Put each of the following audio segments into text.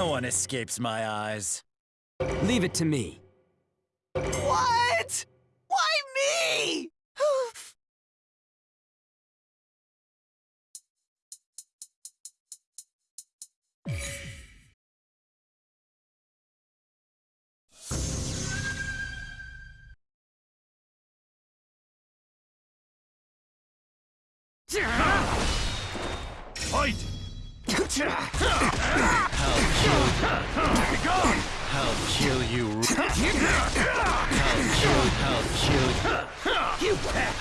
No one escapes my eyes. Leave it to me. What? Why me? Fight! I'll kill you. I'll kill. I'll kill,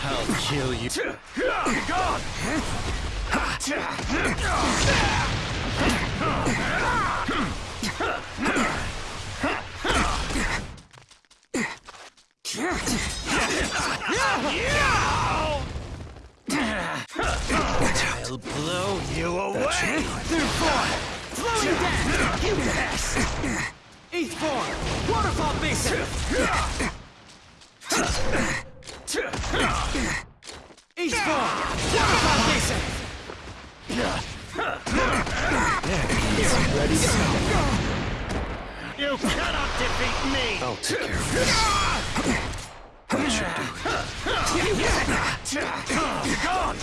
I'll kill you. I'll kill you. You cannot defeat me! I'll take care of this. That should do. God!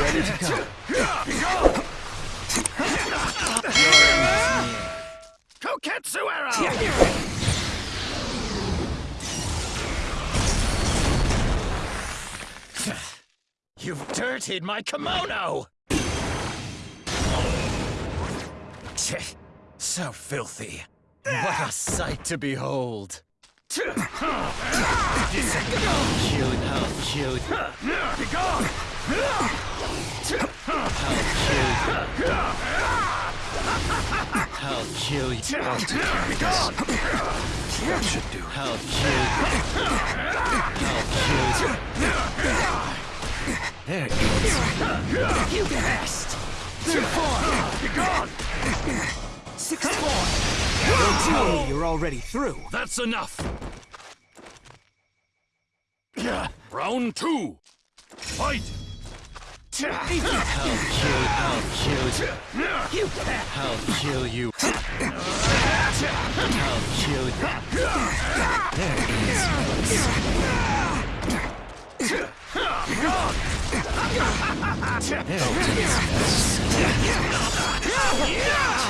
Ready to go. Koketsu You've dirtied my kimono! Tch, so filthy. What a sight to behold. I'll kill, I'll kill, Be gone! I'll kill you. I'll take care of this. That should do it. I'll kill, There it goes. You passed! Third form! Be gone! Sixth form! Don't tell me you're already through. That's enough! Round two! Fight! I'll kill, I'll kill, You! I'll kill you. I'll kill you.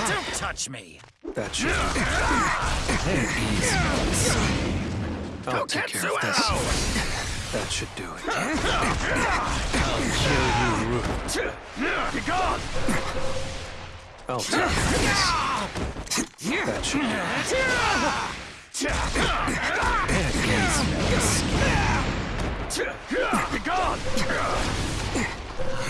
Don't touch me. That should. There, easy. I'll take care of this. That should do it. I'll kill you. Be gone! I'll take care of this. That should do it. Be gone!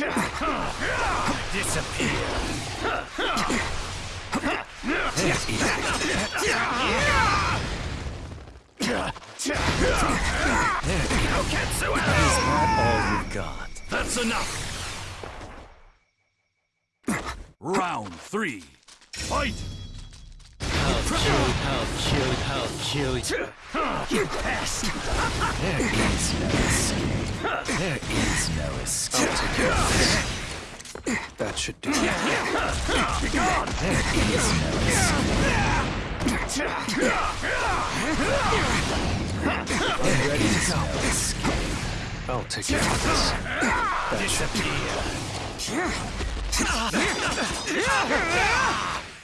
Disappear. Koketsu arrow! All you've got. That's enough! Round three. Fight! I'll kill, I'll kill, you. You passed! There is no escape. There is no escape. That should do it. There is no escape. Ready to go! I'll take care of this. That should do it.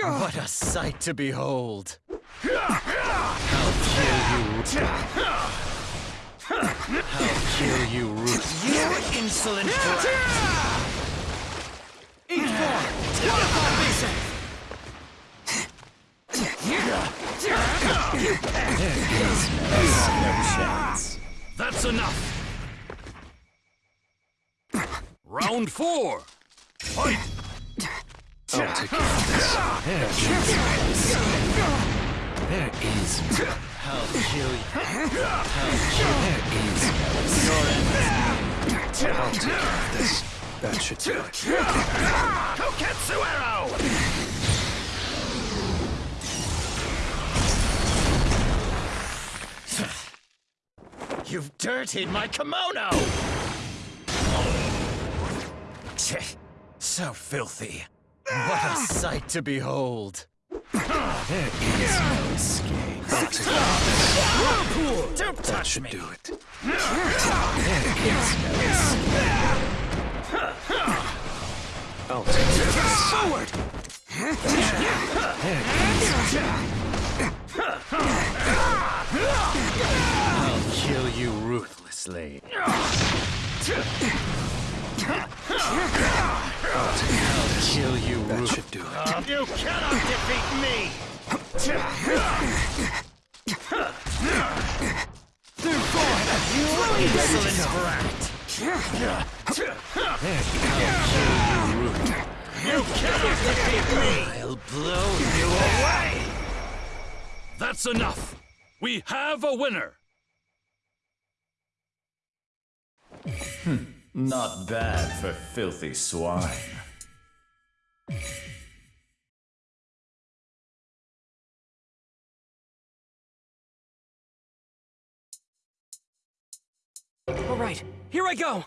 What a sight to behold! I'll kill you. I'll kill you, Ruth. You insolent brat! Each form! Waterfall basin! That's enough. Round four. Fight. I'll take care of this. There is. I'll kill you. There is. I'll take care of this. That should do it. Koketsu arrow. You've dirtied my kimono! So filthy. What a ah! sight to behold. There is no escape. I'll take care of this. Don't That touch should me. do it. There is no escape. I'll take this. Forward! I'll kill you ruthlessly. I'll kill you That ruthlessly. should do it. You cannot defeat me! Third form! You insolent brat! You cannot defeat me! I'll blow you away! That's enough. We have a winner. Hmm, not bad for filthy swine. All right, here I go!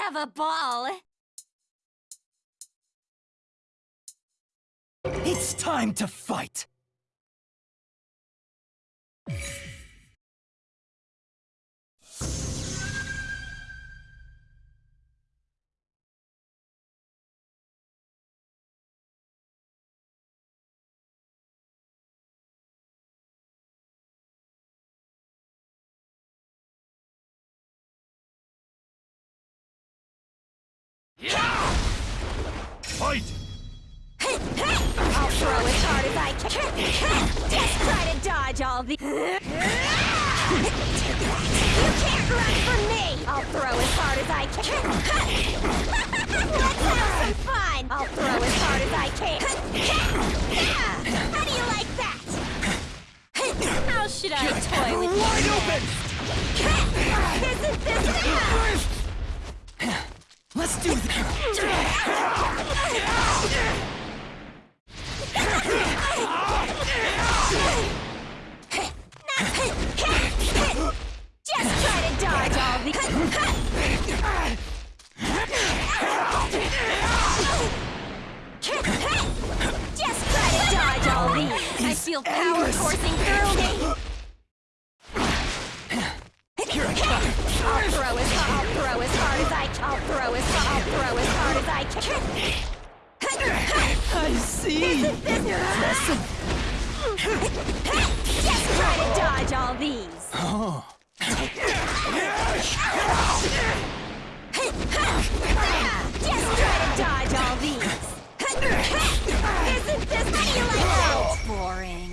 Have a ball. It's time to fight! Fight. I'll throw as hard as I can. Just try to dodge all the. You can't run from me. I'll throw as hard as I can. Let's have some fun. I'll throw as hard as I can. How do you like that? How should I toy with you? Wide open! Isn't this enough? Let's do this! I can. I see! Just try to dodge all these. Oh. Just try to dodge all these. Isn't this how you like that? Boring.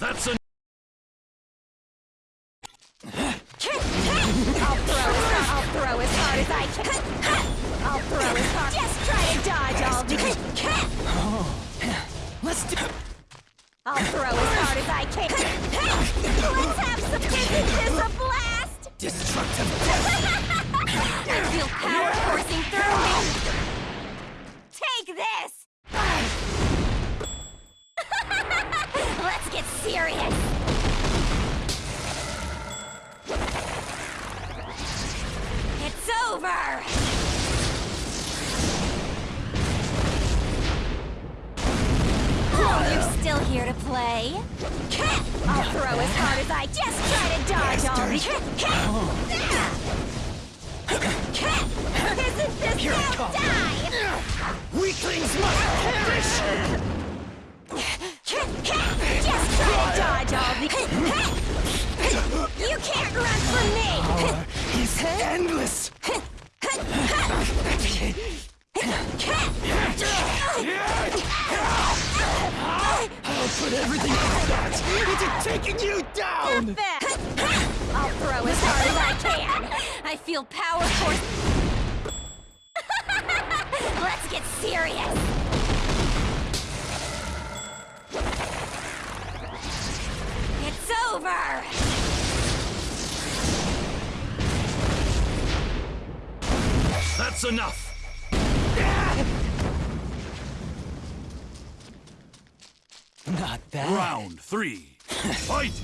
That's hard. I'll throw as hard as I can. Let's do I'll throw as hard as I can. Let's have some. Isn't this a blast? destructive I feel power coursing through me. Throw as hard as I just try to dodge all the... Isn't this now die? Weaklings must feel power force. Let's get serious. It's over. That's enough! Not bad. Round three. Fight!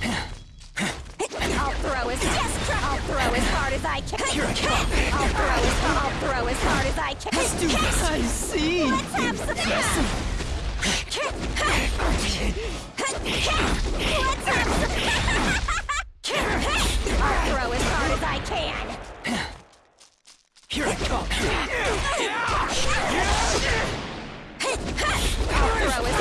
I'll throw as try. I'll throw as hard as I can. Here I come. I'll throw as I'll throw as hard as I can. Let's do this! I see! Let's have some fun. Let's have some I'll throw as hard as I can. Here I come! I'll throw as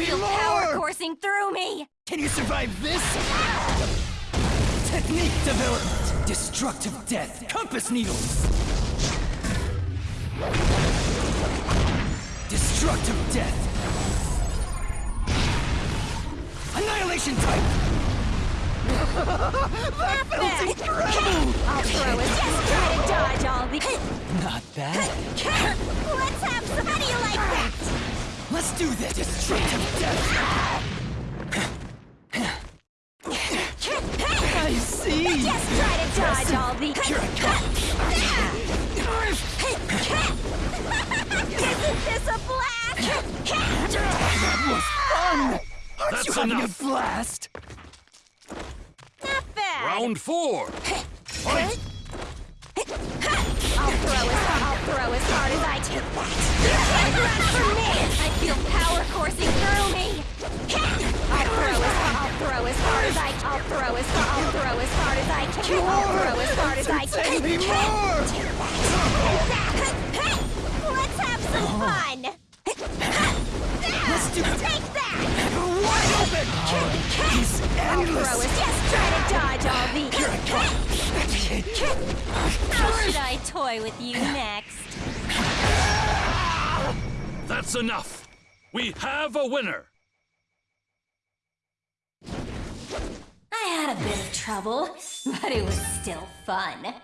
Me feel power coursing through me. Can you survive this? Technique development. Destructive death. Compass needles. Destructive death. Annihilation type. that feels incredible. I'll throw try to dodge all the. Not bad. do this. Destructive death. I see. Just try to dodge all the. Here I come. Isn't this a blast? That was fun. Aren't That's you having enough. a blast? Not bad. Round four. I'll throw as hard as I can. Me more. Let's have some fun. Let's do. Take that. Wide open. He's I'll throw endless. as just try to dodge all these. Here I come. How should I toy with you next? That's enough! We have a winner! I had a bit of trouble, but it was still fun.